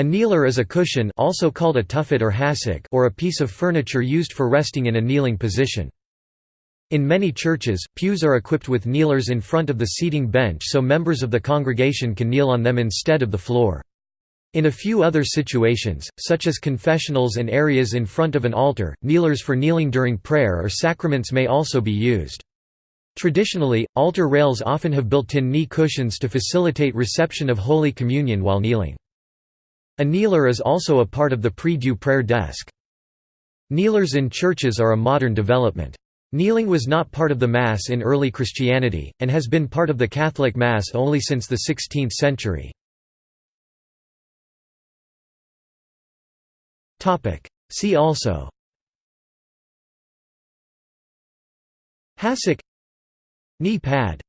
A kneeler is a cushion also called a tuffet or hassock or a piece of furniture used for resting in a kneeling position. In many churches, pews are equipped with kneelers in front of the seating bench so members of the congregation can kneel on them instead of the floor. In a few other situations, such as confessionals and areas in front of an altar, kneelers for kneeling during prayer or sacraments may also be used. Traditionally, altar rails often have built-in knee cushions to facilitate reception of Holy Communion while kneeling. A kneeler is also a part of the prie-dieu prayer desk. Kneelers in churches are a modern development. Kneeling was not part of the Mass in early Christianity, and has been part of the Catholic Mass only since the 16th century. See also Hassock Knee pad